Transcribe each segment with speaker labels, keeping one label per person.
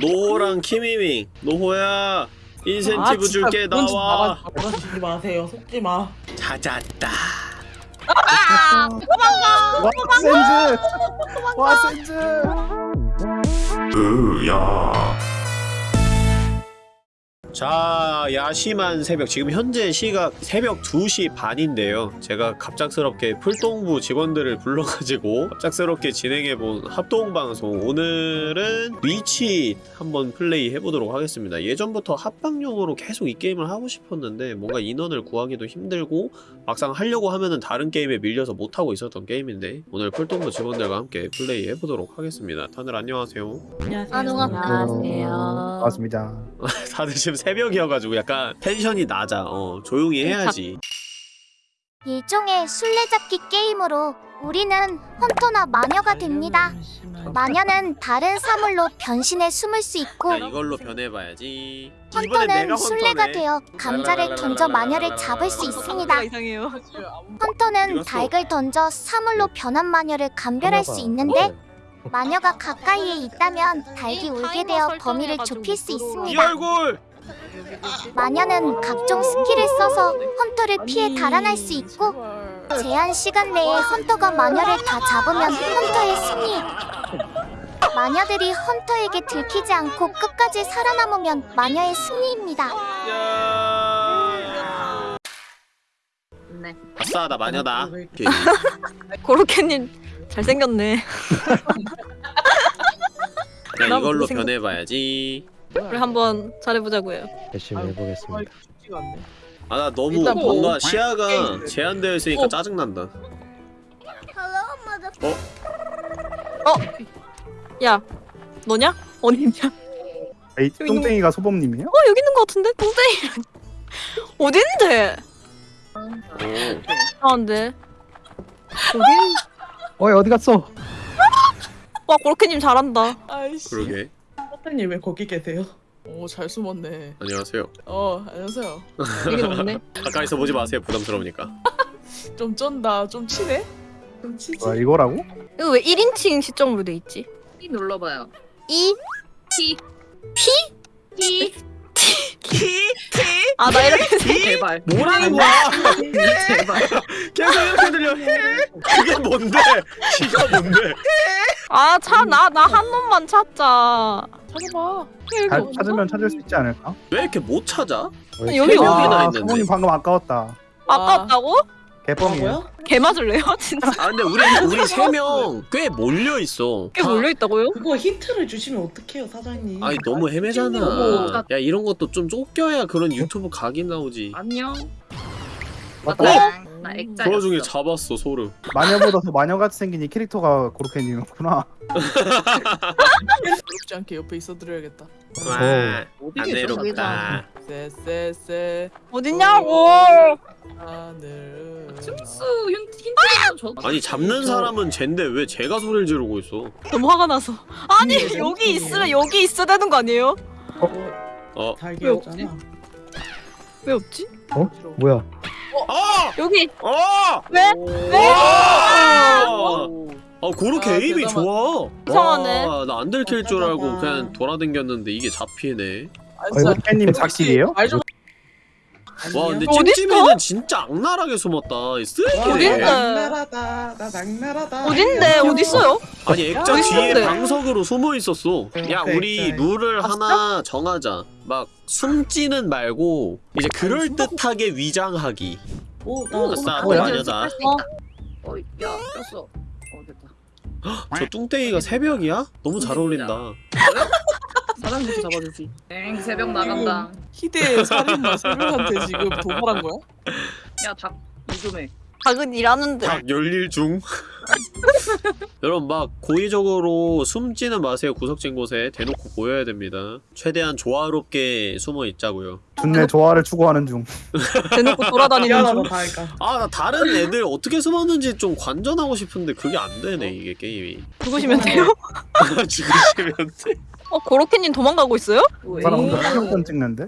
Speaker 1: 노호랑 키미밍. 노호야 인센티브
Speaker 2: 아,
Speaker 1: 줄게 나와.
Speaker 2: 그러시지 마세요. 속지 마.
Speaker 1: 찾았다.
Speaker 3: 와 센즈! 와 센즈
Speaker 1: 자 야심한 새벽. 지금 현재 시각 새벽 2시 반인데요. 제가 갑작스럽게 풀동부 직원들을 불러가지고 갑작스럽게 진행해본 합동방송. 오늘은 리치 한번 플레이 해보도록 하겠습니다. 예전부터 합방용으로 계속 이 게임을 하고 싶었는데 뭔가 인원을 구하기도 힘들고 막상 하려고 하면은 다른 게임에 밀려서 못하고 있었던 게임인데 오늘 풀동부 직원들과 함께 플레이 해보도록 하겠습니다. 다들 안녕하세요.
Speaker 2: 안녕하세요.
Speaker 4: 안녕하세요.
Speaker 3: 반갑습니다.
Speaker 1: 다들 지금 새벽이어가지고 약간 텐션이 낮아. 어, 조용히 해야지.
Speaker 5: 일종의 술래잡기 게임으로 우리는 헌터나 마녀가 됩니다. 마녀는 다른 사물로 변신해 숨을 수 있고
Speaker 1: 자, 이걸로 변해봐야지.
Speaker 5: 헌터는 술래가. 되어 감자를 던져 마녀를 잡을 수 있습니다.
Speaker 4: 이상해요.
Speaker 5: 헌터는. 닭을 던져 사물로 변한 마녀를 감별할 수 있는데 마녀가 가까이에 있다면 닭이 울게 되어 범위를 좁힐
Speaker 1: 수이
Speaker 5: 있습니다.
Speaker 1: 얼굴!
Speaker 5: 마녀는 각종 스킬을 써서 헌터를 피해 달아날 수 있고 제한 시간 내에 헌터가 마녀를 다 잡으면 헌터의 승리. 마녀들이 헌터에게 들키지 않고 끝까지 살아남으면 마녀의 승리입니다.
Speaker 1: 야.
Speaker 4: 네.
Speaker 1: 아싸, 나 마녀다.
Speaker 4: 고로케님 잘생겼네. 나난
Speaker 1: 이걸로
Speaker 4: 못생겼-
Speaker 1: 변해봐야지.
Speaker 4: 우리 한번 잘해보자고요.
Speaker 3: 열심히 해보겠습니다.
Speaker 1: 아, 나 너무
Speaker 2: 일단 뭐-
Speaker 1: 뭔가 시야가 제한되어 있으니까
Speaker 2: 어.
Speaker 1: 짜증난다.
Speaker 4: 야, 너냐? 어디냐?
Speaker 3: 에이
Speaker 4: 저기 있는
Speaker 3: 똥땡이가 소범님이에요?
Speaker 4: 어 여기 있는 것 같은데? 동생이 어딘데?
Speaker 1: 오.
Speaker 4: 아안돼.
Speaker 3: 어이 어디 갔어?
Speaker 4: 와 고로케님 잘한다.
Speaker 2: 아이씨.
Speaker 1: 그러게.
Speaker 2: 사장님 왜 거기 계세요? 오, 잘 숨었네.
Speaker 1: 안녕하세요.
Speaker 2: 어, 안녕하세요.
Speaker 4: 여긴 없네.
Speaker 1: 가까이서 보지 마세요. 부담스러우니까.
Speaker 2: 좀 쩐다. 좀 치네? 좀 치지?
Speaker 3: 와 이거라고?
Speaker 4: 이거 왜 1인칭 시점으로 돼 있지?
Speaker 6: 키 눌러봐요.
Speaker 4: 이
Speaker 6: 키.
Speaker 4: 피?
Speaker 6: 키.
Speaker 4: 아나 이렇게 생
Speaker 6: 제발.
Speaker 1: 뭐라는 거야?
Speaker 6: 제발.
Speaker 1: 계속 이렇게 들려. 그게 뭔데? 키가 뭔데?
Speaker 4: 아차 나 나 한 놈만 찾자.
Speaker 2: 찾아봐.
Speaker 3: 잘 찾으면 찾을 수 있지 않을까?
Speaker 1: 왜 이렇게 못 찾아?
Speaker 4: 여기
Speaker 1: 여기 아나 있는데.
Speaker 3: 소범님 방금 아까웠다
Speaker 4: 아깝다고?
Speaker 3: 개뻥이에요
Speaker 2: 뭐야?
Speaker 4: 개 맞을래요 진짜?
Speaker 1: 아 근데 우리 우리 세 명 꽤 몰려 있어.
Speaker 4: 꽤 몰려 있다고요?
Speaker 2: 그거 힌트를 주시면 어떡해요, 사장님?
Speaker 1: 아니 너무 헤매잖아.
Speaker 6: 어머.
Speaker 1: 야 이런 것도 좀 쫓겨야 그런 유튜브 각이 나오지.
Speaker 6: 안녕.
Speaker 3: 맞다
Speaker 6: 나 액자.
Speaker 1: 그 와중에 잡았어 소름.
Speaker 3: 마녀보다 더 마녀같이 생긴 이 캐릭터가 고로케님이었구나
Speaker 2: 어렵지 않게 옆에 있어드려야겠다.
Speaker 1: 와, 안? 내롭다.
Speaker 2: 쎄쎄쎄
Speaker 4: 어딨냐고?
Speaker 2: 하늘.
Speaker 6: 춤수 힌트 힌트는 줘.
Speaker 1: 아니 잡는 사람은 쟨데 왜 제가 소리를 지르고 있어?
Speaker 4: 너무 화가 나서. 아니 여기 있으면 여기 있어야 되는 거 아니에요?
Speaker 1: 어,
Speaker 2: 달걀잖아.
Speaker 4: 왜 없지?
Speaker 3: 뭐야
Speaker 1: 아,
Speaker 4: 여기
Speaker 1: 아,
Speaker 4: 왜?
Speaker 1: 왜? 아, 아 그렇게
Speaker 2: 아,
Speaker 1: 에임이. 좋아.
Speaker 4: 이상하네.
Speaker 1: 나안 들킬 줄 알고. 그냥 돌아댕겼는데 이게 잡히네.
Speaker 3: 어, 이거 팬님 작실이에요?
Speaker 1: 와 근데
Speaker 4: 어딨어?
Speaker 1: 찜찜이는 진짜 악랄하게 숨었다. 이 쓰레기네.
Speaker 4: 어딘데?
Speaker 2: 낙나라다. 나 낙나라다.
Speaker 4: 어딘데? 어디 있어요?
Speaker 1: 아니 액자 뒤에
Speaker 4: 있는데?
Speaker 1: 방석으로 숨어 있었어. 야
Speaker 2: 네,
Speaker 1: 우리
Speaker 2: 네.
Speaker 1: 룰을
Speaker 4: 아,
Speaker 1: 하나 정하자. 막 숨지는 말고 이제 그럴 듯하게 위장하기.
Speaker 2: 오, 나
Speaker 1: 오, 싸,
Speaker 3: 뭐야?
Speaker 1: 마녀다.
Speaker 6: 어, 야, 꼈어. 어, 됐다.
Speaker 1: 저 뚱땡이가 새벽이야? 너무 잘 어울린다.
Speaker 6: 사장부터 잡아주지. 땡, 새벽 나간다.
Speaker 2: 희대의 살인마 세명한테 지금 도발한 거야?
Speaker 6: 야, 닭, 이좀 해.
Speaker 4: 작은 일하는데.
Speaker 1: 닭 열일 중. 여러분 막 고의적으로 숨지는 마세요 구석진 곳에 대놓고 보여야 됩니다. 최대한 조화롭게 숨어 있자고요.
Speaker 3: 준내 조화를 추구하는 중
Speaker 4: 대놓고 돌아다니는
Speaker 2: 미안하다,
Speaker 4: 중.
Speaker 2: 다이가.
Speaker 1: 아나 다른 애들 어떻게 숨었는지 좀 관전하고 싶은데 그게 안 되네 이게 게임이.
Speaker 4: 죽으시면 돼요?
Speaker 1: 죽으시면 돼.
Speaker 4: 어 고로케님 도망가고 있어요?
Speaker 3: 그 사람 혼자 사격전 찍는데?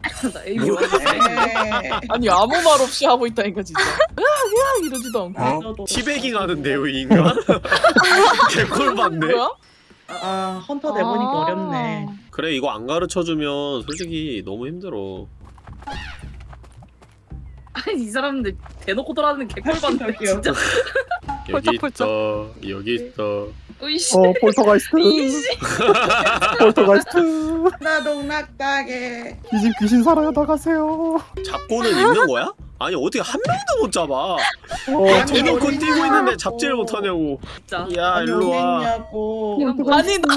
Speaker 6: 나 에이, 뭐야?
Speaker 2: 아니 아무 말 없이 하고 있다니까 진짜. 으악 으악 이러지도 않고.
Speaker 1: 티베깅 하는데요 이 인간? 개꿀 받네.
Speaker 2: 뭐야? 아 헌터 내보니까
Speaker 4: 아.
Speaker 2: 어렵네.
Speaker 1: 그래 이거 안 가르쳐주면 솔직히 너무 힘들어
Speaker 6: 아니 이 사람들 대놓고 돌아다니는 개꿀 봤네 진짜
Speaker 1: 여기. 있어 여기 있어
Speaker 6: 으이씨.
Speaker 3: 어 폴터가이스트? 폴터가이스트.
Speaker 7: 나동 낙다게
Speaker 3: 이집 귀신 살아요 나가세요.
Speaker 1: 잡고는 있는 거야? 아니 어떻게 한 명도 못 잡아?
Speaker 3: 어
Speaker 1: 대놓고 뛰고 있는데 잡지를 못하냐고.
Speaker 6: 진짜.
Speaker 1: 야 일로와.
Speaker 7: 어딨냐고.
Speaker 2: 아니 나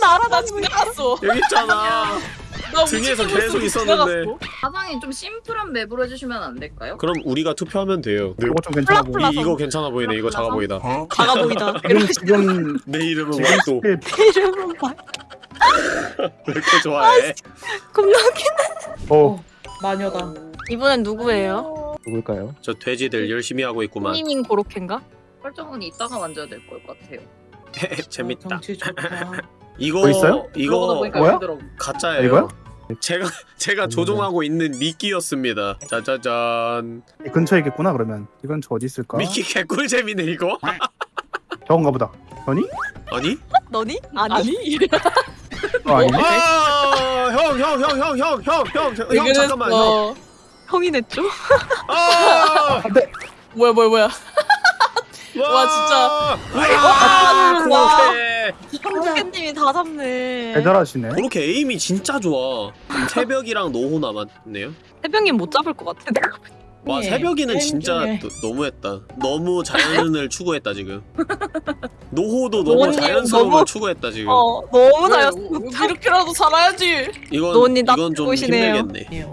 Speaker 4: 날아다니고
Speaker 2: 나 지나갔어.
Speaker 1: 여기 있잖아
Speaker 2: 나
Speaker 1: 등에서 계속 있었는데.
Speaker 6: 사장님 좀 심플한 map으로 해주시면 안 될까요?
Speaker 1: 그럼 우리가 투표하면 돼요.
Speaker 3: 이거 좀 괜찮아 보여
Speaker 4: 플라플라.
Speaker 1: 이, 이거 괜찮아 보이네. 이거 작아 보이다.
Speaker 4: 작아 보이다.
Speaker 3: 지금 지금
Speaker 1: 내 이름은 와또?
Speaker 3: 스킬
Speaker 4: 이름은 봐.
Speaker 1: 왜 이렇게 좋아해?
Speaker 4: 겁나
Speaker 3: 어.
Speaker 7: 마녀다.
Speaker 4: 이번엔 누구예요?
Speaker 8: 누굴까요?
Speaker 1: 저 돼지들 열심히 하고 있구만.
Speaker 4: 니밍 고로케인가?
Speaker 6: 설정은 이따가 만져야 될 것 같아요.
Speaker 1: 재밌다.
Speaker 7: 좋다.
Speaker 1: 이거
Speaker 3: 뭐
Speaker 1: 이거
Speaker 3: 뭐야?
Speaker 1: 가짜예요.
Speaker 3: 이거요?
Speaker 1: 제가 제가 조종하고 있는 미끼였습니다 짜자잔
Speaker 3: 이 근처에 있겠구나 그러면 이 근처 어디 있을까
Speaker 1: 미끼 개꿀잼이네 이거
Speaker 3: 저건가 보다 아니?
Speaker 1: 아니?
Speaker 4: 너니? 아니.
Speaker 2: 아니
Speaker 3: 어 아니네
Speaker 1: 아형형 형 형 형 형 형 형 잠깐만 형
Speaker 2: 어.
Speaker 4: 형이 냈죠?
Speaker 1: 아!
Speaker 3: 안돼
Speaker 2: 뭐야 뭐야 뭐야. 와, 진짜.
Speaker 1: 와 고로케
Speaker 4: 고 로케님이 다 잡네.
Speaker 3: 대단하시네
Speaker 1: 고로케 에임이 진짜 좋아 새벽이랑 노호 남았네요
Speaker 4: 해병님 못 잡을 것 같아. 내가.
Speaker 1: 와
Speaker 7: 네,
Speaker 1: 새벽이는 진짜. 너, 너무했다 너무 자연을 추구했다 지금 노호도 너무 자연스러움을
Speaker 4: 너무-
Speaker 1: 추구했다 지금
Speaker 4: 어 너무
Speaker 2: 그래,
Speaker 4: 잘했어.
Speaker 2: 우- 이렇게라도 살아야지.
Speaker 1: 이건
Speaker 4: 딱
Speaker 1: 이건 좀
Speaker 4: 보이시네요.
Speaker 1: 힘들겠네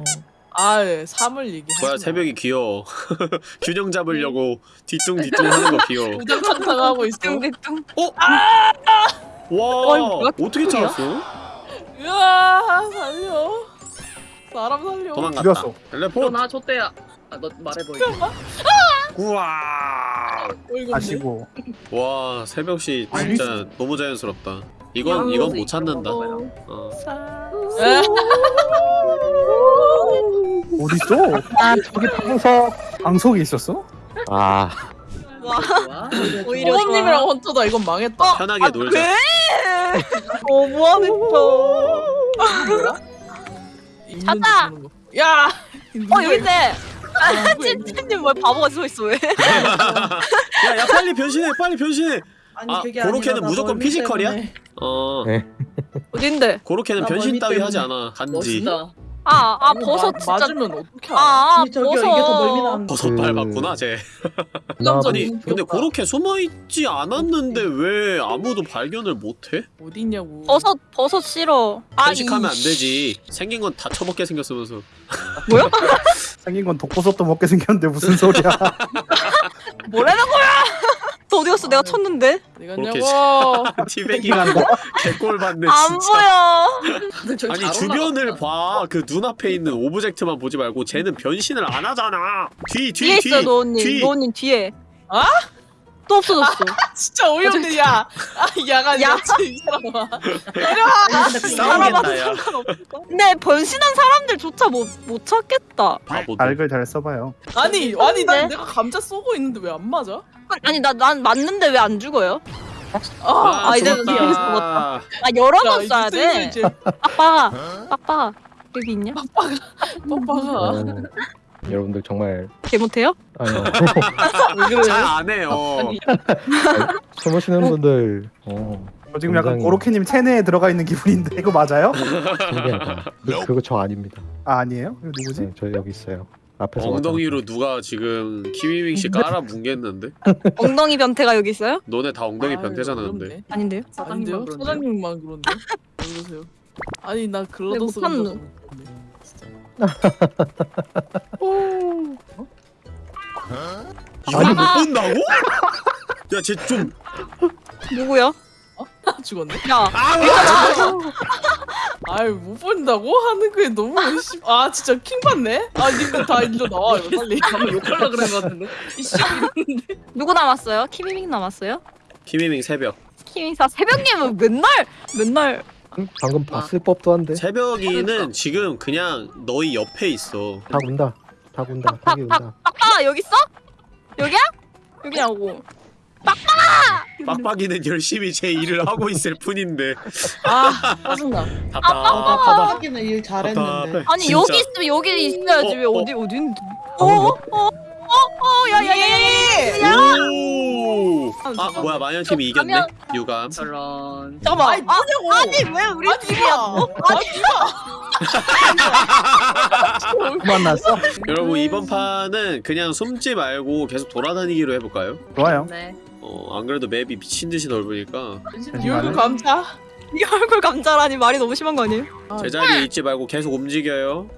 Speaker 2: 아, 예, 삶을 얘기하지.
Speaker 1: 뭐야 새벽이 귀여워 균형 잡으려고 뒤뚱뒤뚱 하는 거 귀여워
Speaker 2: 우당탕탕하고 있어.
Speaker 4: 뚱뚱.
Speaker 1: 와
Speaker 4: 어이, 뭐야?
Speaker 1: 어떻게? 찾았어?
Speaker 2: 으아, 살려. 사람 살려.
Speaker 1: 도망갔다
Speaker 3: 죽였어.
Speaker 1: 텔레포트
Speaker 6: 일어나 줬대야 아, 너 말해봐 이제
Speaker 1: 우와
Speaker 2: 어이구,
Speaker 3: 아시고
Speaker 1: 와 새벽시 진짜 너무 자연스럽다 이건 이건 못 찾는다 어.
Speaker 2: 에?
Speaker 3: 어딨어? 아 저기 방석 방석에 있었어?
Speaker 8: 아
Speaker 4: 와
Speaker 6: 좋아
Speaker 4: 오히려
Speaker 2: 호흡님이랑 헌터다 이건 망했다.
Speaker 1: 편하게 놀자
Speaker 4: 왜? 너무하겠다. 찾아!
Speaker 2: 야.
Speaker 4: 어 여기 있네.
Speaker 2: 아,
Speaker 4: 찐찐님 왜 바보같이 서 있어 왜?
Speaker 1: 야 야 빨리 변신해 빨리 변신해
Speaker 7: 아니
Speaker 1: 아,
Speaker 7: 그게
Speaker 1: 고로케는 무조건 피지컬이야?
Speaker 7: 때문에.
Speaker 1: 어
Speaker 8: 네.
Speaker 4: 어딘데?
Speaker 1: 고로케는
Speaker 7: 나
Speaker 1: 변신 따위
Speaker 7: 때문에.
Speaker 1: 하지 않아 간지
Speaker 6: 멋있다
Speaker 4: 아, 아
Speaker 2: 이거
Speaker 4: 버섯
Speaker 2: 마-
Speaker 4: 진짜.
Speaker 2: 맞으면 어떻게 알아?
Speaker 4: 아, 아
Speaker 7: 저기요 이게 더 멀미
Speaker 4: 버섯.
Speaker 7: 나는데
Speaker 1: 버섯
Speaker 8: 그-
Speaker 1: 밟았구나 쟤
Speaker 2: 남자
Speaker 1: 아니
Speaker 2: 너무
Speaker 1: 근데
Speaker 2: 귀엽다.
Speaker 1: 그렇게 숨어있지 않았는데 왜 아무도 발견을 못해?
Speaker 2: 어디 있냐고.
Speaker 4: 버섯 버섯 싫어. 아,
Speaker 1: 편식하면 안
Speaker 4: 이-
Speaker 1: 되지 생긴 건 다 처먹게 생겼으면서
Speaker 3: 생긴 건 독버섯도 먹게 생겼는데 무슨 소리야
Speaker 4: 뭐라는 거야? 너 어디 갔어? 내가 쳤는데.
Speaker 2: 이거냐고.
Speaker 1: 그렇게 티베기가
Speaker 3: 한 거?
Speaker 1: 개꼴 받네
Speaker 4: 안
Speaker 1: 진짜
Speaker 4: 보여.
Speaker 1: 아니
Speaker 6: 잘
Speaker 1: 주변을. 봐 그 눈앞에 있는 오브젝트만 보지 말고 쟤는 변신을 안 하잖아 뒤
Speaker 4: 뒤에
Speaker 1: 뒤
Speaker 4: 있어
Speaker 1: 뒤
Speaker 4: 노은님.
Speaker 1: 뒤.
Speaker 4: 노은님 뒤에.
Speaker 2: 아?
Speaker 4: 또 없어졌어.
Speaker 2: 진짜 어이없네 야. 아, 야가
Speaker 4: 야.
Speaker 2: 이 사람아.
Speaker 7: 근데
Speaker 1: 싸우겠다 야
Speaker 4: 근데 변신한 사람들조차 못 못 찾겠다.
Speaker 1: 바보들
Speaker 3: 알글 잘 써봐요
Speaker 2: 아니 아니 난
Speaker 4: 네?
Speaker 2: 내가 감자 쏘고 있는데 왜 안 맞아?
Speaker 4: 아니 나 난 맞는데 왜 안 죽어요?
Speaker 2: 아,
Speaker 4: 아, 이제
Speaker 1: 죽었다.
Speaker 4: 아 여러
Speaker 2: 야,
Speaker 4: 번 쏴야 돼. 빡빡아. 빡빡아. 여기 있냐?
Speaker 2: 뽀빠가
Speaker 8: 어, 여러분들 정말
Speaker 4: 개 못해요?
Speaker 8: 아니요
Speaker 2: 왜 그래?
Speaker 1: 잘안 해요
Speaker 6: 아니
Speaker 8: 숨으시는 분들 어
Speaker 3: 저 지금 약간
Speaker 8: 굉장히-
Speaker 3: 고로케님 체내에 들어가 있는 기분인데 이거 맞아요?
Speaker 8: 신기하다 그- 그거 저 아닙니다
Speaker 3: 아 아니에요? 이거 누구지?
Speaker 8: 네, 저 여기 있어요 앞에서
Speaker 1: 엉덩이로 누가 지금 키위밍 씨 깔아 뭉갰는데
Speaker 4: 엉덩이 변태가 여기 있어요?
Speaker 1: 너네 다 엉덩이
Speaker 2: 아유,
Speaker 1: 변태잖아 근데.
Speaker 4: 아닌데요?
Speaker 2: 아닌데요?
Speaker 6: 사장님만 그런데
Speaker 2: 사장님만 그런데? 왜 그러세요? 아니 나 글러더스
Speaker 4: 못하는 놈.
Speaker 2: 좀
Speaker 1: 이걸 못 본다고? 야 쟤 좀
Speaker 4: 누구요?
Speaker 2: 죽었네.
Speaker 4: 야.
Speaker 2: 아유 못 본다고 하는 게 너무 씨. 아 진짜 킹 받네. 아 님들 다 일로 나와 요 빨리.
Speaker 6: 방금 욕하려 그런 거 같은데
Speaker 2: 이씨.
Speaker 4: 누구 남았어요? 키미밍 남았어요?
Speaker 1: 키위밍 새벽
Speaker 4: 키미사 새벽님은 맨날 맨날
Speaker 8: 방금 봤을 법도 한데.
Speaker 1: 새벽이는 지금 그냥 너희 옆에 있어.
Speaker 8: 닭 운다. 닭 운다. 닭이 운다.
Speaker 4: 빡빡아 여기 있어? 여기야? 여기냐고.
Speaker 1: 빡빡이는 열심히 제 일을 하고 있을 뿐인데.
Speaker 2: 아 짜증나.
Speaker 1: 답답하다
Speaker 7: 하기는 일 잘했는데.
Speaker 4: 아니
Speaker 1: 진짜.
Speaker 4: 여기 있으면 여기 있어야지. 왜
Speaker 1: 어,
Speaker 4: 어디 어디 있는데? 어어 어 어? 야야야야.
Speaker 1: 오! 아 뭐야 마녀팀이 이겼네
Speaker 4: 가면-
Speaker 1: 유감
Speaker 6: 저런.
Speaker 4: 잠깐만. 아, 아니 왜 우리 팀이야? 어?
Speaker 3: 그만 났어?
Speaker 1: 여러분 이번 판은 그냥 숨지 말고 계속 돌아다니기로 해볼까요?
Speaker 3: 좋아요.
Speaker 6: 네.
Speaker 1: 어안 그래도 맵이 미친 듯이 넓으니까
Speaker 2: 이 얼굴 감자.
Speaker 4: 네 얼굴 감자라니 말이 너무 심한 거 아니에요?
Speaker 1: 제자리에 있지 말고 계속 움직여요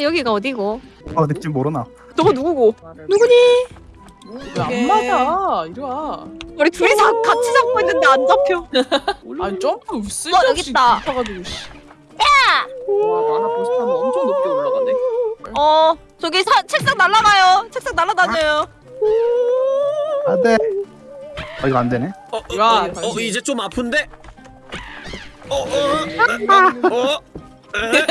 Speaker 4: 여기가 어디고?
Speaker 3: 어, 느낌 모르나?
Speaker 4: 너가 누구고? 누구니?
Speaker 2: 왜안 맞아? 이리 와.
Speaker 4: 우리 둘이 다 같이 잡고 있는데 안 잡혀.
Speaker 2: 아니 점프 쓸
Speaker 4: 어, 여기 있다.
Speaker 2: 가지고
Speaker 6: 와 만화 보스하면 엄청 높게 올라가네.
Speaker 4: 어 저기 사, 책상 날아가요. 책상 날아다녀요.
Speaker 3: 안 돼. 아, 이거 안 되네.
Speaker 1: 어, 어,
Speaker 2: 야,
Speaker 1: 어, 어,
Speaker 2: 당신.
Speaker 1: 이제 좀 아픈데? 어, 어, 어, 어, 에?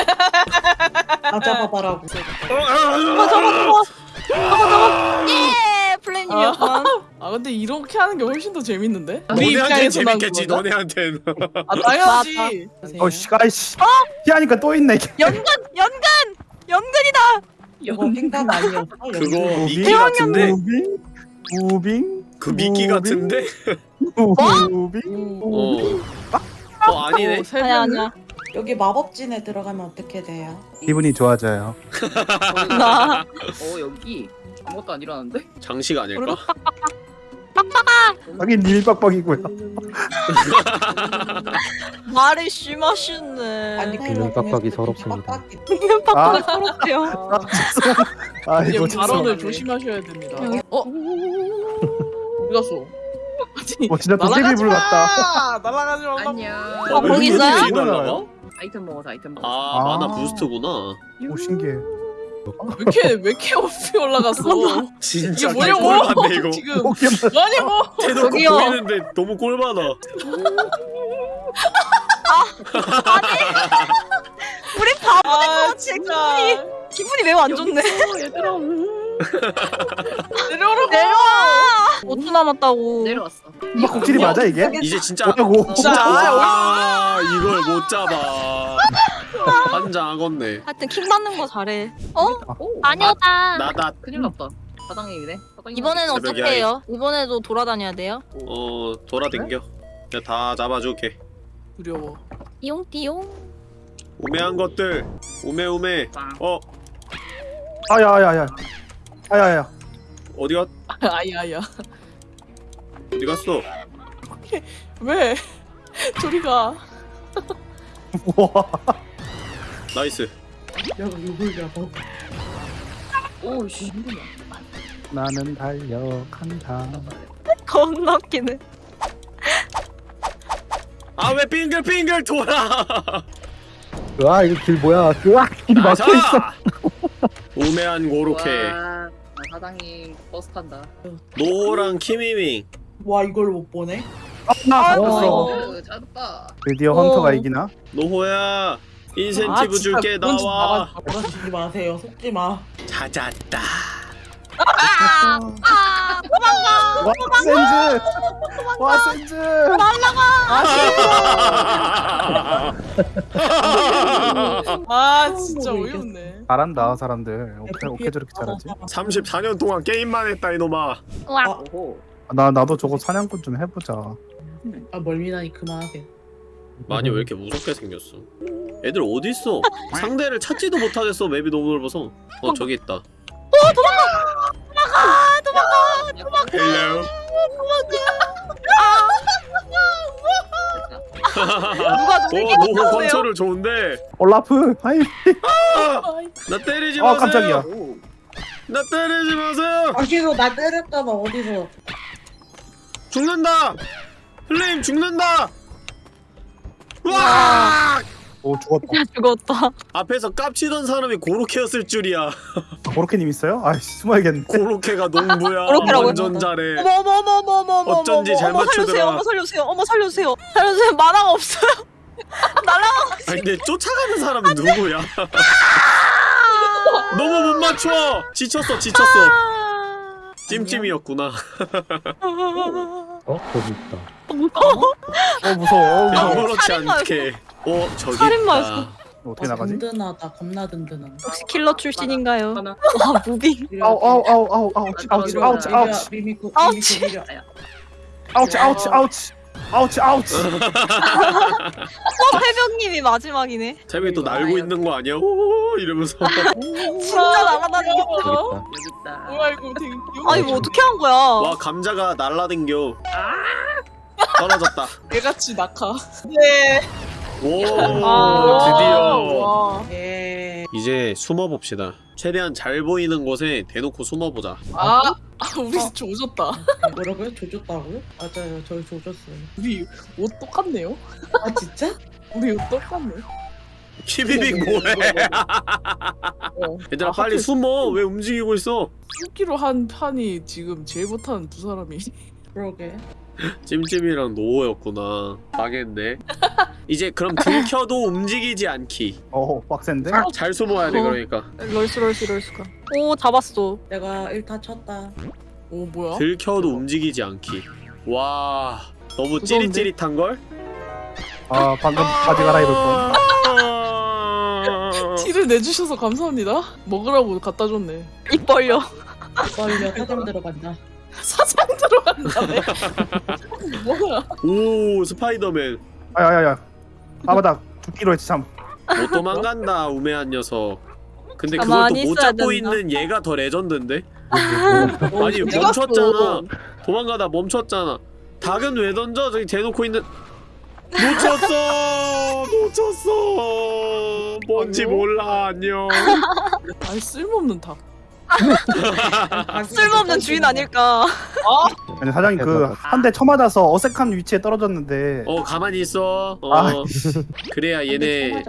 Speaker 7: 나 잡아봐라고.
Speaker 1: 어, 아,
Speaker 4: 잡아 잡아 잡아 잡아 잡아. 예 플레임이었건.
Speaker 2: 아 근데 이렇게 하는 게 훨씬 더 재밌는데? 입장에서 난
Speaker 1: 재밌겠지? 너네한테는
Speaker 2: 아 당연하지.
Speaker 3: 어, 씨, 아이씨. 피하니까 또 있네. 이게.
Speaker 4: 연근 연근 연근이다.
Speaker 7: 횡단 아니었어.
Speaker 1: 그거? 미끼 같은데?
Speaker 3: moving? moving?
Speaker 1: 그 미끼? 같은데?
Speaker 3: moving?
Speaker 1: 어, 어 아니네
Speaker 4: 아니야 아니야.
Speaker 7: 여기 마법진에 들어가면 어떻게 돼요?
Speaker 3: 기분이 좋아져요.
Speaker 6: 나어 여기 아무것도 안 일어나는데?
Speaker 1: 장식 아닐까?
Speaker 3: 하긴 닐빡빡이고요.
Speaker 4: 말을 심하시네.
Speaker 7: 아니
Speaker 8: 빡빡이 서럽습니다.
Speaker 4: 빡빡이 서럽대요.
Speaker 3: 아,
Speaker 2: 이제
Speaker 3: 이거
Speaker 2: 발언을. 조심하셔야 됩니다. 어? 어디 갔어? 아니,
Speaker 3: 어, 진짜 도깨비 불 같다.
Speaker 2: 날아가지 말라고.
Speaker 6: 안녕.
Speaker 4: 어, 거기 있어요?
Speaker 6: 아이템 먹어서 아이템 먹어.
Speaker 1: 아,
Speaker 3: 아.
Speaker 1: 마나 부스트구나
Speaker 3: 오, 신기해.
Speaker 2: 왜 이렇게 왜 이렇게 없이 올라갔어?
Speaker 1: 진짜
Speaker 2: 이게 뭐냐고?
Speaker 1: 꼴받네 이거
Speaker 2: 지금
Speaker 3: 포켓몬.
Speaker 2: 뭐냐고?
Speaker 1: 대놓고
Speaker 4: 저기요.
Speaker 1: 보이는데 너무 꼴받아
Speaker 4: 우리 바보
Speaker 2: 아
Speaker 4: 같이
Speaker 2: 진짜
Speaker 4: 기분이 매우 안 좋네.
Speaker 6: 얘들아.
Speaker 2: 내려오라고.
Speaker 4: 내려와. 5초 남았다고.
Speaker 6: 내려왔어.
Speaker 3: 막 곡질이 맞아, 이게?
Speaker 1: 이제 진짜
Speaker 3: 뭐냐고.
Speaker 2: 진짜
Speaker 1: 아 이걸 못 잡아 환장하겠네
Speaker 4: 하여튼 킥 맞는 거 잘해. 어?
Speaker 6: 오.
Speaker 4: 아니오다.
Speaker 1: 나다
Speaker 6: 큰일 났다. 사장님이네. 사장님.
Speaker 4: 이번에는 어떻게 해요? 이번에도 돌아다녀야 돼요?
Speaker 1: 어 돌아댕겨 내가 다 잡아줄게
Speaker 2: 두려워.
Speaker 4: 띠용띠용.
Speaker 1: 우매한 것들 우매우매
Speaker 6: 빵.
Speaker 1: 어
Speaker 3: 아야야야. 아야야.
Speaker 1: 어디 갔
Speaker 2: 아야야.
Speaker 1: 어디 갔어
Speaker 2: 왜? 저리 가.
Speaker 3: 우와.
Speaker 1: nice
Speaker 7: 내가 누굴 잡아?
Speaker 6: 오씨 힘들어.
Speaker 3: 나는 달려간다.
Speaker 4: 겁나 웃기네.
Speaker 1: 아 왜 빙글빙글 돌아
Speaker 8: 으아 이거 길 뭐야? 으아 길이 막혀 있어.
Speaker 1: 아사 우매한 고로케
Speaker 6: 와, 아, 사장님 버스 탄다.
Speaker 1: 노호랑 키미밍
Speaker 7: 와 이걸 못 보네?
Speaker 3: 아, 나
Speaker 4: 아이고.
Speaker 6: 오, 짧다.
Speaker 3: 드디어
Speaker 4: 어.
Speaker 3: hunter가 이기나?
Speaker 1: 노호야 인센티브
Speaker 2: 아,
Speaker 1: 줄게 나와
Speaker 7: 그러시지 마세요. 속지 마.
Speaker 1: 찾았다
Speaker 4: 아,
Speaker 3: 와, 센즈! 와, 센즈!
Speaker 2: 아 진짜
Speaker 7: 뭐
Speaker 2: 어이없네.
Speaker 3: 잘한다, 사람들. 어떻게, 어떻게 저렇게 잘하지?
Speaker 1: 34년 동안 게임만 했다 이놈아.
Speaker 4: 와.
Speaker 6: 오호.
Speaker 3: 나, 나도 저거 사냥꾼 좀 해보자.
Speaker 7: 아 멀미나니 그만하세요.
Speaker 1: 많이 왜 이렇게 무섭게 생겼어? 애들 어디 있어 상대를 찾지도 못하겠어 map이 너무 넓어서. 어 저기 있다. hello
Speaker 4: 누가!
Speaker 1: 오
Speaker 4: 놀게
Speaker 1: 노 호
Speaker 4: 못하세요?
Speaker 1: 컨트롤 좋은데
Speaker 3: 올라프! 하이!
Speaker 1: 나 때리지
Speaker 3: 어,
Speaker 1: 마세요
Speaker 3: 깜짝이야.
Speaker 1: 나 때리지 마세요
Speaker 7: 어디서 나 때렸잖아 어디서?
Speaker 1: 죽는다 플레임 죽는다 와
Speaker 3: 오, 죽었다.
Speaker 4: 야 죽었다.
Speaker 1: 앞에서 깝치던 사람이 고로케였을 줄이야
Speaker 3: 고로케님 있어요? 아이씨, 숨어야겠네.
Speaker 1: 고로케가 농부야
Speaker 4: 고로케라고요?
Speaker 1: 완전 잘해
Speaker 4: 어머 어머 어머 어머 어머 어머
Speaker 1: 어쩐지
Speaker 4: 어머,
Speaker 1: 잘
Speaker 4: 어머, 살려주세요.
Speaker 1: 맞추더라.
Speaker 4: 어머 살려주세요. 어머 살려주세요. 살려주세요. 만화가 없어요. 날라.
Speaker 1: 아니 근데 쫓아가는 사람은 누구야 너무 못 맞춰 지쳤어 지쳤어 찜찜이었구나
Speaker 8: 어 저기 있다.
Speaker 3: 어, 무서워. 어, 무서워.
Speaker 1: 아무렇지
Speaker 4: 살인마였어.
Speaker 1: 않게 어 저기
Speaker 4: 살인마였어.
Speaker 3: 어떻게
Speaker 7: 아,
Speaker 3: 나가지?
Speaker 7: 든든하다 겁나 든든한
Speaker 4: 혹시 킬러 출신인가요?
Speaker 6: 하나.
Speaker 4: 와 무빙.
Speaker 3: 아우 아우 아우 아우 아우치 아우치 아우치 아우치
Speaker 7: 미미코
Speaker 4: 아우치.
Speaker 7: 미미코
Speaker 3: 아우치 아우치 아우치 아우치 아우치
Speaker 4: 어 해병님이 마지막이네.
Speaker 1: 재민이 또 날고 있는 거 아니야? 오 이러면서
Speaker 4: 진짜 날아다니겠어.
Speaker 8: 여기 있다.
Speaker 2: 뭐야 이거 되게 귀여워.
Speaker 4: 아니 뭐 어떻게 한 거야?
Speaker 1: 와 감자가 날라댕겨 떨어졌다
Speaker 2: 개같이 낙하. 네.
Speaker 1: 오
Speaker 4: 아.
Speaker 1: 드디어
Speaker 2: 와.
Speaker 7: 예
Speaker 1: 이제 숨어봅시다 최대한 잘 보이는 곳에 대놓고 숨어보자
Speaker 2: 아, 아 우리 조졌다.
Speaker 7: 뭐라고요? 조졌다고요? 맞아요 저희 조졌어요
Speaker 2: 우리 옷 똑같네요.
Speaker 7: 아 진짜?
Speaker 2: 우리 옷 똑같네.
Speaker 1: 키비빅 뭐해
Speaker 2: 어.
Speaker 1: 얘들아
Speaker 2: 아,
Speaker 1: 빨리
Speaker 2: 하필
Speaker 1: 숨어 왜 움직이고 있어
Speaker 2: 숨기로 한 판이 지금 제일 못하는 두 사람이.
Speaker 7: 그러게
Speaker 1: 찜찜이랑 노호였구나 망했네 이제 그럼 들켜도 움직이지 않기
Speaker 3: 어 빡센데?
Speaker 1: 잘 숨어야 돼
Speaker 4: 어.
Speaker 1: 그러니까
Speaker 4: 럴수 럴수 럴수가. 오 잡았어.
Speaker 7: 내가 1타 쳤다
Speaker 2: 오 뭐야?
Speaker 1: 들켜도 움직이지 않기 와 너무
Speaker 2: 무서운데?
Speaker 1: 찌릿찌릿한걸?
Speaker 3: 아 방금 바지 갈아입을 뻔
Speaker 2: 티를 내주셔서 감사합니다. 먹으라고 갖다 줬네.
Speaker 4: 입 벌려.
Speaker 7: 빨리 사장 들어간다
Speaker 2: 사장 들어간다네. 뭐야?
Speaker 1: 오 스파이더맨
Speaker 3: 아야야야 아 맞다 죽기로 했지 참
Speaker 1: 못 도망간다 우매한 녀석 근데 그걸 또 못 잡고
Speaker 4: 된다.
Speaker 1: 있는 얘가 더 레전드인데?
Speaker 7: 어,
Speaker 1: 아니 멈췄잖아 도망가다 멈췄잖아 닭은 왜 던져 저기 대놓고 있는 놓쳤어 놓쳤어 뭔지. 몰라 안녕
Speaker 2: 아니 쓸모없는 닭.
Speaker 4: 쓸모없는 주인 아닐까.
Speaker 3: 아니 사장님 그한대 쳐맞아서 어색한 위치에 떨어졌는데
Speaker 1: 어 가만히 있어 어
Speaker 3: 아.
Speaker 1: 그래야 얘네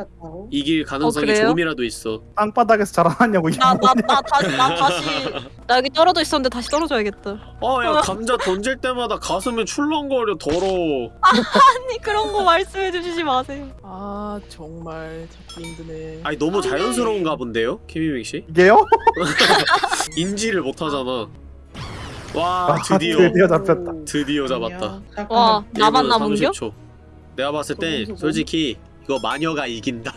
Speaker 1: 이길 가능성이
Speaker 4: 그래요?
Speaker 1: 조금이라도 있어
Speaker 3: 땅바닥에서 자라났냐고
Speaker 4: 나 나 나 다시 나 다시 나 여기 떨어져 있었는데 다시 떨어져야겠다.
Speaker 1: 아 야 감자 던질 때마다 가슴에 출렁거려 더러워
Speaker 4: 아니 그런 거 말씀해 주시지 마세요.
Speaker 2: 아 정말 잡기 힘드네.
Speaker 1: 아니 너무 자연스러운가 본데요 키미믹 씨
Speaker 3: 이게요?
Speaker 1: 인지를 못하잖아. 와
Speaker 3: 아,
Speaker 1: 드디어.
Speaker 3: 드디어 잡혔다.
Speaker 1: 드디어 잡았다.
Speaker 4: 와 나만
Speaker 1: 1분
Speaker 4: 남은겨?
Speaker 1: 30초. 내가 봤을 때 솔직히 이거 마녀가 이긴다.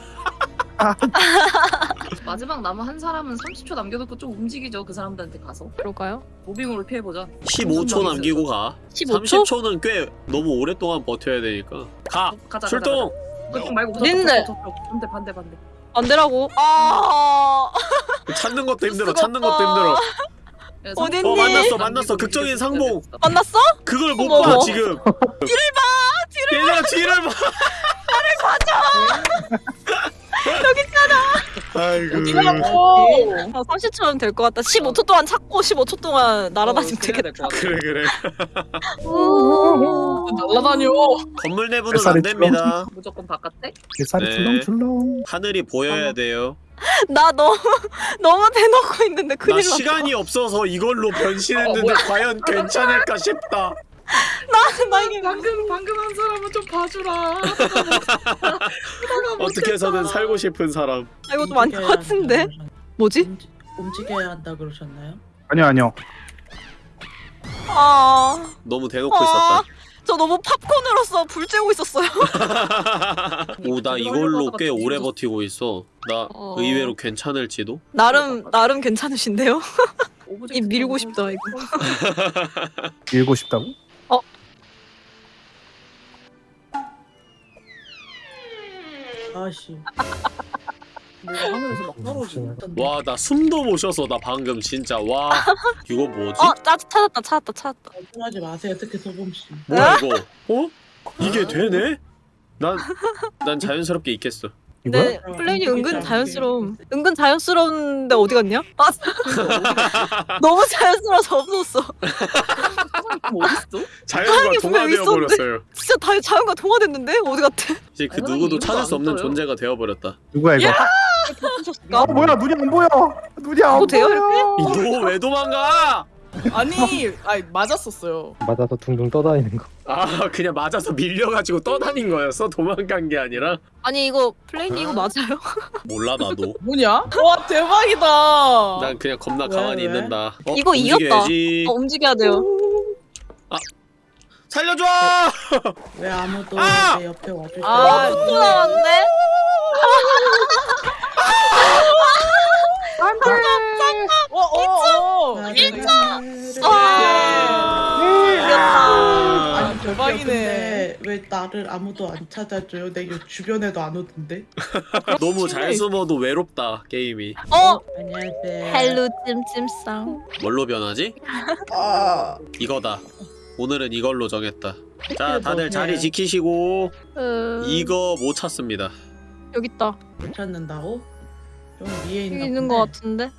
Speaker 6: 마지막 남은 한 사람은 30초 남겨놓고 좀 움직이죠 그 사람들한테 가서.
Speaker 4: 그럴까요?
Speaker 6: 무빙으로 피해보자.
Speaker 1: 15초 남기고 가.
Speaker 4: 15초?
Speaker 1: 30초는 꽤 너무 오랫동안 버텨야 되니까. 가!
Speaker 6: 가자
Speaker 1: 출동!
Speaker 6: 가자, 가자. 그쪽 말고 저쪽,
Speaker 4: 어딨네?
Speaker 6: 저쪽, 저쪽. 반대 반대 반대
Speaker 4: 반대라고. 아
Speaker 1: 찾는 것도 힘들어 찾는 것도. 힘들어
Speaker 6: 야,
Speaker 4: 어딨니?
Speaker 1: 어 만났어 만났어 극적인 상봉.
Speaker 4: 만났어?
Speaker 1: 그걸 못. 봐 지금 뒤를 봐 뒤를 얘들아 뒤를 봐
Speaker 4: 여기 있잖아.
Speaker 1: 아이고
Speaker 2: 오.
Speaker 4: 아, 30초면 될 것 같다. 15초 동안 찾고 15초 동안 날아다니면
Speaker 6: 어,
Speaker 4: 되겠다.
Speaker 6: 될것 같아.
Speaker 1: 그래 그래
Speaker 2: 날라다녀.
Speaker 1: 건물 내부는 안 됩니다
Speaker 6: 무조건 바깥에?
Speaker 3: 뱃살이
Speaker 1: 네.
Speaker 3: 출렁출렁
Speaker 1: 하늘이 보여야 돼요
Speaker 4: 나 너무 너무 대놓고 있는데
Speaker 1: 나
Speaker 4: 큰일 났다.
Speaker 1: 시간이 없어서 이걸로
Speaker 2: 어,
Speaker 1: 변신했는데
Speaker 2: 뭐야.
Speaker 1: 과연 괜찮을까 싶다
Speaker 4: 나 이게
Speaker 6: 방금 방금 한 사람은 좀 봐주라
Speaker 1: 어떻게 해서든 살고 싶은 사람
Speaker 4: 아, 이거 좀 아닌 것 같은데. 뭐지?
Speaker 7: 움직, 움직여야 한다 그러셨나요?
Speaker 3: 아니요 아니요
Speaker 4: 아,
Speaker 1: 너무 대놓고
Speaker 4: 아,
Speaker 1: 있었다
Speaker 4: 저 너무 팝콘으로서 불 쬐고 있었어요.
Speaker 1: 오 나 이걸로 꽤 오래 버티고 있어 나
Speaker 4: 어.
Speaker 1: 의외로 괜찮을지도
Speaker 4: 나름 나름 괜찮으신데요? 입 밀고 싶다 이거.
Speaker 3: 밀고 싶다고?
Speaker 7: 아씨
Speaker 6: 뭐가 하늘에서 막 떨어지네
Speaker 1: 와 나 숨도 못 쉬어서 나 방금 진짜 와 이거 뭐지?
Speaker 4: 어, 짜 찾았다 찾았다 찾았다.
Speaker 7: 걱정하지 마세요 어떻게 소범씨
Speaker 1: 뭐야 이거? 어? 이게 되네? 난, 난 자연스럽게 있겠어
Speaker 3: 이거야?
Speaker 4: 네, 플레인이 은근 자연스러움. 은근 자연스러운데 어디 갔냐? 아, 너무 자연스러워서 없었어.
Speaker 6: 뭐 어딨어?
Speaker 1: 자연과 동화되어. 버렸어요
Speaker 4: 진짜 다 자연과 동화됐는데 어디 갔대?
Speaker 1: 이제 그 누구도 찾을 수 없는. 존재가 되어 버렸다
Speaker 3: 누구야 이거?
Speaker 4: 부셨을까?
Speaker 3: 어 뭐야 눈이 안 보여 눈이 안
Speaker 4: 돼요,
Speaker 3: 보여
Speaker 1: 너왜 도망가?
Speaker 2: 아니, 아니 맞았었어요.
Speaker 8: 맞아서 둥둥 떠다니는 거.
Speaker 1: 아 그냥 맞아서 밀려가지고 떠다닌 거였어? 도망간 게 아니라?
Speaker 4: 아니 이거 플레인이 이거 맞아요?
Speaker 1: 몰라 나도
Speaker 2: 뭐냐? 와 대박이다.
Speaker 1: 난 그냥 겁나
Speaker 7: 왜,
Speaker 1: 가만히
Speaker 7: 왜?
Speaker 1: 있는다 어?
Speaker 4: 이거 이겼다.
Speaker 1: 움직여야지.
Speaker 4: 어, 움직여야 돼요.
Speaker 1: 살려줘!
Speaker 7: 왜 아무도
Speaker 1: 아!
Speaker 7: 내 옆에 와주지
Speaker 2: 아,
Speaker 7: 않아?
Speaker 4: 또 나왔네.
Speaker 2: 어, 대박이네.
Speaker 7: 근데 왜 나를 아무도 안 찾아줘요? 내요 주변에도 안 오던데
Speaker 1: 너무 잘 숨어도 외롭다 게임이
Speaker 4: 어,
Speaker 7: 안녕하세요
Speaker 4: hello 찜찜상.
Speaker 1: 뭘로 변하지?
Speaker 7: 아
Speaker 1: 이거다 오늘은 이걸로 정했다
Speaker 7: 자뭐
Speaker 1: 다들 자리? 지키시고
Speaker 4: 음,
Speaker 1: 이거 못 찾습니다
Speaker 4: 여기 있다.
Speaker 7: 못 찾는다고? 좀 위에 있나
Speaker 4: 여기 있는
Speaker 7: 보네.
Speaker 4: 것 같은데.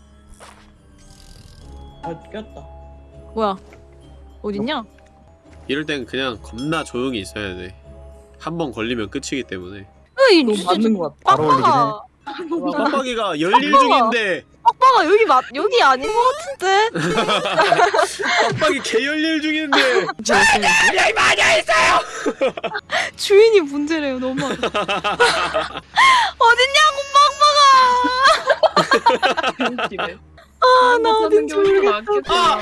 Speaker 7: 아 꼈다
Speaker 4: 뭐야? 어딨냐?
Speaker 1: 이럴 땐 그냥 겁나 조용히 있어야 돼 한 번 걸리면 끝이기 때문에
Speaker 4: 으이,
Speaker 2: 너무 맞는 것 같아.
Speaker 3: 바로 올리긴 해.
Speaker 1: 빡빡이가 열일 중인데
Speaker 4: 빡빡아 여기 맞 여기 아닌 것 같은데.
Speaker 1: 빡빡이 개 열일 중인데
Speaker 4: 주인이 문제래요 너무. 어딨냐고 빡빡아. 아나 어딘지.
Speaker 2: 모르겠다.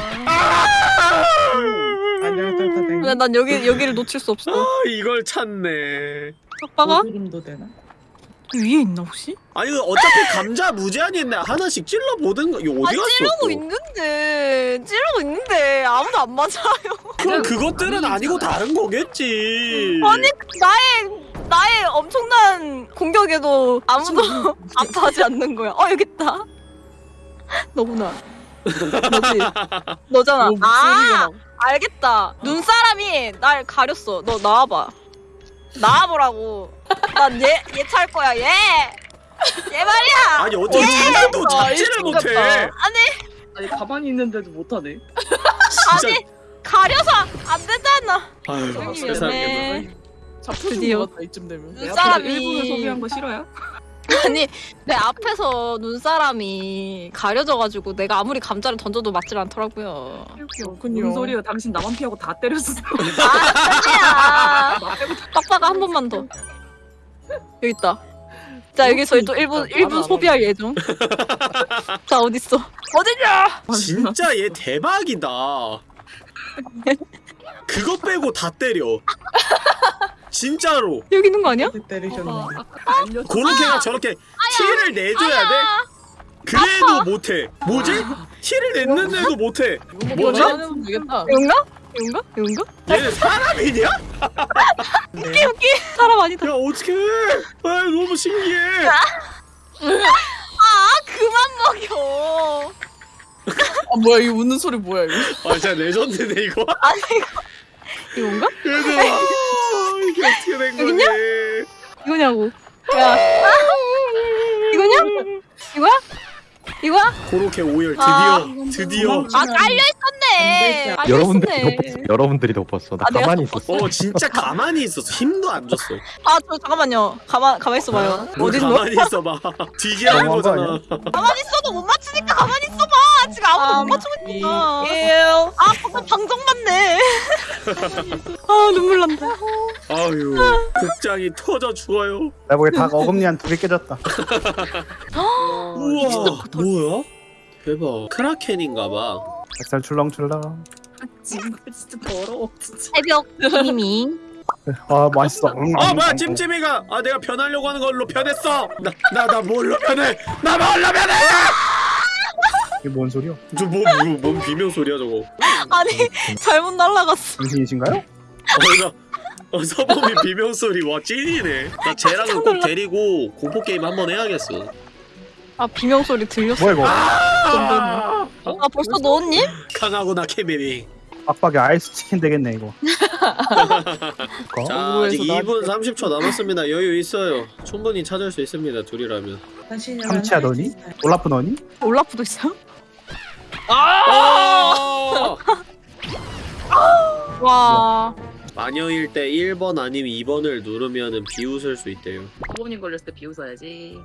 Speaker 7: 안녕하세요 사장님
Speaker 4: 왜난 여기 여기를 놓칠 수 없어.
Speaker 1: 아 이걸 찾네
Speaker 4: 빡빡아?
Speaker 7: 고드름도 되나?
Speaker 4: 그 위에 있나 혹시?
Speaker 1: 아니 그 어차피 감자 무제한인데 하나씩 찔러 보든가 이거 어디
Speaker 4: 아
Speaker 1: 갔어
Speaker 4: 찌르고
Speaker 1: 또?
Speaker 4: 있는데 찌르고 있는데 아무도 안 맞아요.
Speaker 1: 그럼 그것들은 아니고 다른 거겠지
Speaker 4: 아니 나의 나의 엄청난 공격에도 아무도 아파하지 않는 거야. 어 여기 있다. 너구나. 너지? 너잖아. 뭐아
Speaker 2: 막-
Speaker 4: 알겠다. 눈사람이 날 가렸어. 너 나와봐. 나와보라고. 난 얘 얘 찰 거야. 얘. 얘 말이야.
Speaker 1: 아니 어떻게 아, 잡지를
Speaker 2: 이
Speaker 1: 못해.
Speaker 4: 아니
Speaker 6: 아니 가만히 있는데도 못하네.
Speaker 1: 진짜
Speaker 4: 아니 가려서 안 되잖아.
Speaker 1: 아유 세상에
Speaker 2: 잡혀준 같다 이쯤 되면.
Speaker 4: 눈사람이
Speaker 6: 거 싫어요?
Speaker 4: 아니 내 앞에서 눈사람이 가려져가지고 내가 아무리 감자를 던져도 맞질 않더라고요.
Speaker 2: 그렇군요.
Speaker 6: 무슨 소리야? 당신 나만 피하고 다 때렸어.
Speaker 4: 아 아니야. 빡빡아 한 번만 더. 여기 있다. 자 여기 저희 또 1분
Speaker 2: 아,
Speaker 4: 1분
Speaker 2: 알아,
Speaker 4: 소비할 예정. 자 어딨어? 어디냐?
Speaker 1: 진짜 얘 대박이다 그거 빼고 다 때려 진짜로
Speaker 4: 여기 있는 거 아니야?
Speaker 7: 어디 때리셨는데
Speaker 1: 고로케가 저렇게 티를 내줘야 돼? 그래도 못해 뭐지? 티를 냈는데도 못해 뭐지?
Speaker 4: 여긴가? 여긴가? 여긴가?
Speaker 1: 얘는 사람이냐? 야
Speaker 4: 웃기 웃기 사람 아니다.
Speaker 1: 어떡해 아 너무 신기해
Speaker 4: 아 그만 먹여.
Speaker 2: 아 뭐야 이 웃는 소리 뭐야 이거?
Speaker 1: 아 진짜 레전드네 이거
Speaker 4: 아니 이거 이건가?
Speaker 1: 얘들아 이게 어떻게 된 거니
Speaker 4: 이거냐고. 야 이거냐? 이거야? 이거야?
Speaker 1: 고로케 오열 드디어
Speaker 4: 아,
Speaker 1: 드디어
Speaker 4: 아 깔려 있었네. 깔려
Speaker 8: 여러분들이
Speaker 4: 있었네.
Speaker 8: 덮었어. 여러분들이 덮었어. 나
Speaker 4: 아, 내가
Speaker 8: 가만히? 있었어.
Speaker 1: 어 진짜 가만히 있었어 힘도 안 줬어
Speaker 4: 아저 잠깐만요. 가만 가만 있어봐요.
Speaker 1: 뭐
Speaker 4: 어디 있어?
Speaker 1: 가만히 있어봐
Speaker 3: 너무한 거
Speaker 1: 거잖아
Speaker 4: 가만히 있어도 못 맞추니까 가만히 있어봐. 지금 아무도 못 맞추고 있으니까. 아 방금 방정 맞네. 아 눈물 난다.
Speaker 1: 아유 극장이 터져 죽어요
Speaker 3: 나 보기에 닭 어금니 한 두 개 깨졌다.
Speaker 1: 우와 뭐야? 대박 크라켄인가봐
Speaker 3: 뱃살 출렁출렁.
Speaker 6: 지금 진짜 더러워. 진짜.
Speaker 4: 새벽 님이
Speaker 3: 아 맛있어.
Speaker 1: 아 뭐야 찜찜이가 아 내가 변하려고 하는 걸로 변했어 나 나 나 뭘로 변해 나 뭘로 변해
Speaker 3: 이게 뭔 소리야?
Speaker 1: 저뭐뭔 뭔 비명 소리야 저거
Speaker 4: 아니 잘못 날라갔어.
Speaker 3: 당신이신가요?
Speaker 1: 어이가 어, 서범이 비명 소리 와 찐이네 나 쟤랑은 꼭 데리고 공포 게임 한번 해야겠어
Speaker 4: 아 비명 소리 들렸어.
Speaker 3: 뭐야 이거?
Speaker 1: 아,
Speaker 4: 아 벌써 넣었니?
Speaker 1: 강하구나 케미리
Speaker 3: 빡빡이 아이스 치킨 되겠네 이거. 어?
Speaker 1: 자 아직
Speaker 2: 공부해서
Speaker 1: 2분 30초 남았습니다 여유 있어요 충분히 찾을 수 있습니다 둘이라면
Speaker 3: 참치야 너니? 올라프 너니?
Speaker 4: 올라프도 있어요?
Speaker 1: 아!
Speaker 4: 와.
Speaker 1: 마녀일 때 1번 아니면 2번을 누르면 비웃을 수 있대요
Speaker 6: 부모님 걸렸을 때 비웃어야지.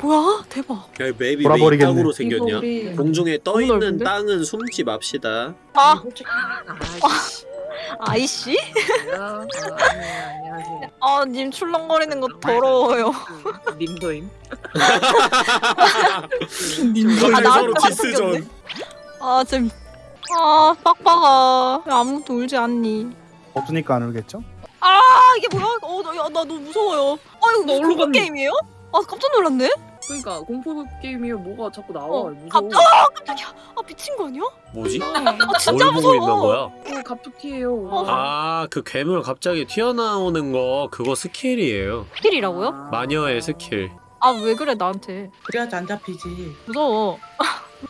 Speaker 4: 뭐야? 대박.
Speaker 1: 야 맵이 왜
Speaker 7: 이거
Speaker 1: 생겼냐
Speaker 7: 우리
Speaker 1: 공중에 떠
Speaker 4: 너무
Speaker 1: 있는
Speaker 4: 넓은데?
Speaker 1: 땅은 숨지 맙시다
Speaker 4: 아
Speaker 7: 솔직히
Speaker 6: 아이씨.
Speaker 4: 아,
Speaker 6: 안녕하세요.
Speaker 4: 아님 출렁거리는 거 더러워요.
Speaker 6: 님도임.
Speaker 1: 거기서
Speaker 4: 아, 나한테
Speaker 1: 서로 디스전
Speaker 4: 아 좀. 아 빡빡아 왜 아무도 울지 않니?
Speaker 3: 없으니까 안 울겠죠?
Speaker 4: 아 이게 뭐야? 어나 나 너무 무서워요. 아 이거 공포
Speaker 6: 갔니?
Speaker 4: 게임이에요? 아 깜짝 놀랐네.
Speaker 6: 그러니까 공포 게임이 뭐가 자꾸 나와.
Speaker 4: 어,
Speaker 6: 무서워.
Speaker 4: 갑자기 아 깜짝이야. 아 미친 거 아니야?
Speaker 1: 뭐지?
Speaker 4: 아 진짜
Speaker 1: 뭘 보고 있는
Speaker 4: 무서워.
Speaker 1: 거야?
Speaker 6: 어, 갑툭튀예요.
Speaker 4: 어.
Speaker 1: 아, 그 괴물 갑자기 튀어나오는 거 그거 스킬이에요.
Speaker 4: 스킬이라고요?
Speaker 6: 아.
Speaker 1: 마녀의 스킬.
Speaker 4: 아 왜 그래 나한테?
Speaker 7: 그래야지 안 잡히지.
Speaker 4: 무서워.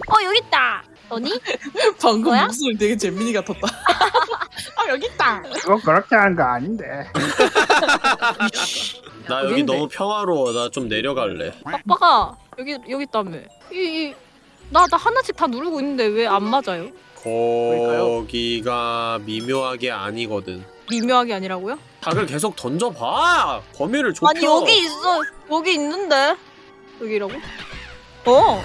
Speaker 4: 어 여기 있다. 너니?
Speaker 2: 방금
Speaker 4: 뭐야?
Speaker 2: 목소리 되게 재민이 같았다.
Speaker 4: 아 여기 있다.
Speaker 3: 그거 그렇게 하는 거 아닌데.
Speaker 1: 나 여기? 너무 평화로워. 나 좀 내려갈래.
Speaker 4: 빡빡아 여기 여기 있다며. 이나나 하나씩 다 누르고 있는데 왜 안 맞아요?
Speaker 1: 거기가 미묘하게 아니거든.
Speaker 4: 미묘하게 아니라고요?
Speaker 1: 닭을 계속 던져봐. 범위를 좁혀.
Speaker 4: 아니 여기 있어. 여기 있는데 여기라고? 어.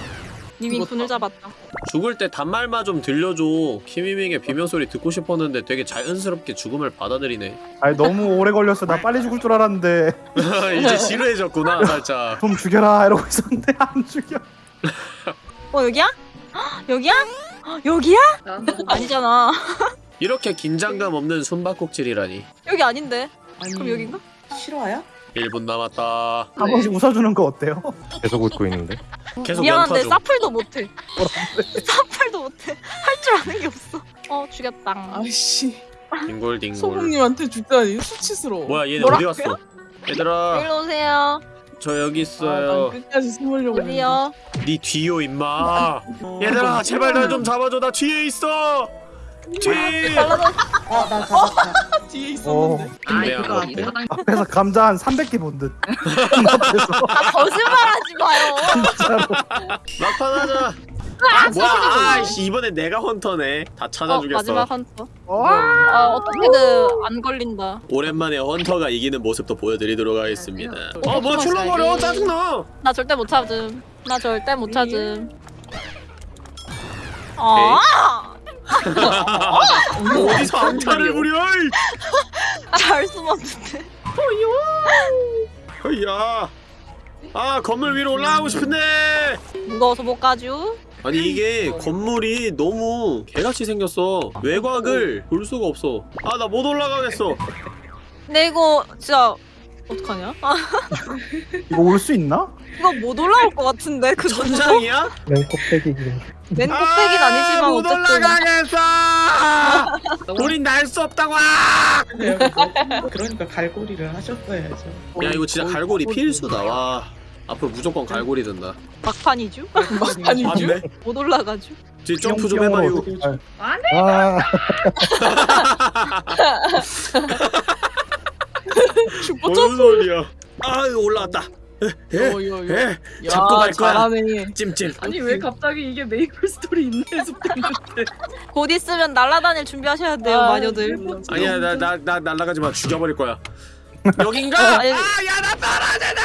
Speaker 4: 님이. 분을 잡았다.
Speaker 1: 죽을 때 단말만 좀 들려줘. 키미밍의 비명 소리 듣고 싶었는데 되게 자연스럽게 죽음을 받아들이네.
Speaker 3: 아니 너무 오래 걸렸어. 나 빨리 죽을 줄 알았는데
Speaker 1: 이제 지루해졌구나 살짝.
Speaker 3: 좀 죽여라 이러고 있었는데 안 죽여.
Speaker 4: 어 여기야? 헉, 여기야? 헉, 여기야? 아니잖아.
Speaker 1: 이렇게 긴장감 없는 숨바꼭질이라니.
Speaker 4: 여기 아닌데.
Speaker 7: 아니
Speaker 4: 그럼 여긴가?
Speaker 7: 실화야?
Speaker 1: 1분 남았다.
Speaker 3: 한 번씩 웃어주는 거 어때요?
Speaker 8: 계속 웃고 있는데.
Speaker 1: 계속
Speaker 4: 미안한데
Speaker 1: 연타.
Speaker 4: 사플도 못해. 사플도 못해. 할 줄 아는 게 없어. 어 죽였다.
Speaker 2: 아이씨
Speaker 1: 딩골 딩골.
Speaker 2: 소국님한테 죽다니 수치스러워.
Speaker 1: 뭐야 얘네? 어디 갔어? 얘들아
Speaker 4: 일로 오세요.
Speaker 1: 저 여기
Speaker 2: 아,
Speaker 1: 있어요.
Speaker 2: 난 끝까지 숨으려고.
Speaker 4: 어디요?
Speaker 1: 네 뒤요 임마. 얘들아 제발 날 좀 잡아줘. 나 뒤에 있어. 뒤.
Speaker 7: 아나 잡았다.
Speaker 2: 뒤에
Speaker 3: 어.
Speaker 2: 있었는데.
Speaker 6: 아
Speaker 1: 네, 안 돼.
Speaker 6: 사당
Speaker 3: 앞에서 감자 한 300개 본 듯. 앞에서
Speaker 4: 아 거짓말하지 마요.
Speaker 3: 진짜로.
Speaker 1: 막판 하자. 아 뭐야? 아이씨 이번에 내가 헌터네. 다
Speaker 4: 어,
Speaker 1: 찾아 주겠어.
Speaker 4: 마지막 헌터.
Speaker 3: 어?
Speaker 4: 아 어떻게든 안 걸린다.
Speaker 1: 오랜만에 헌터가 이기는 모습도 보여드리도록 하겠습니다.
Speaker 4: 어,
Speaker 1: 어, 뭐 출렁거려 짜증나.
Speaker 4: 나 절대 못 찾음. 나 절대 못 찾음. 아,
Speaker 1: 어디서 암탈을 부려? 이.
Speaker 4: 알수 없는데.
Speaker 1: 야. 아 건물 위로 올라가고 싶은데.
Speaker 4: 무거워서 못 가죠.
Speaker 1: 아니 이게 건물이 너무 개같이 생겼어. 외곽을 볼 수가 없어. 아 나 못 올라가겠어.
Speaker 4: 근데 이거 진짜 어떡하냐? 아,
Speaker 3: 이거 올 수 있나?
Speaker 4: 이거 못 올라올 것 같은데 그 정도?
Speaker 1: 천장이야?
Speaker 8: 맨 꼭대기.
Speaker 4: 맨 꼭대기는 아니지만
Speaker 1: 못
Speaker 4: 어쨌든
Speaker 1: 올라가겠어. 우린 날 수 없다고.
Speaker 7: 그러니까 갈고리를 하셨어야죠.
Speaker 1: 야 이거 진짜 갈고리 필수다. 와. 앞으로 무조건 갈고리 든다.
Speaker 4: 막판이죠?
Speaker 2: 막판이죠?
Speaker 1: 맞네.
Speaker 4: 못 올라가죠?
Speaker 1: 뒤 점프 좀 해봐요.
Speaker 8: 아,
Speaker 2: 슈퍼
Speaker 1: 뭔 소리야? 아 이거 올라왔다. 에,
Speaker 2: 야
Speaker 1: 잡고 갈 거야.
Speaker 2: 잘하네.
Speaker 1: 찜찜.
Speaker 6: 아니 왜 갑자기 이게 메이플 스토리 있네 속됐는데
Speaker 4: 곧 있으면 날아다닐 준비하셔야 돼요
Speaker 2: 아,
Speaker 4: 마녀들
Speaker 1: 아니야 나 나 나 날라가지 마 죽여버릴 거야. 여긴가?
Speaker 4: 아니,
Speaker 1: 아야 나 떨어진다.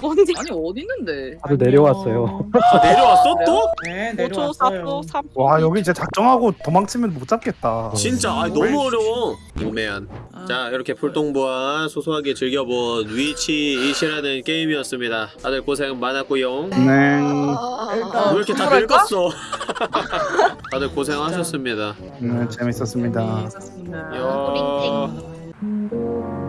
Speaker 4: 뭔지
Speaker 6: 아니 어디 있는데
Speaker 8: 다들 내려왔어요.
Speaker 1: 아, 내려왔어 또?
Speaker 7: 네
Speaker 4: 5초
Speaker 7: 내려왔어요.
Speaker 4: 4초 3초
Speaker 3: 와 여기 진짜 작정하고 도망치면 못 잡겠다.
Speaker 1: 진짜 아 너무 어려워. 오메안. 자 이렇게 풀동부와 소소하게 즐겨본 위치 이시라는 게임이었습니다. 다들 고생 많았고요.
Speaker 3: 네.
Speaker 1: 왜 이렇게 다? 늙었어? 다들 고생하셨습니다.
Speaker 3: 네 재밌었습니다.
Speaker 6: 있었습니다
Speaker 1: 야.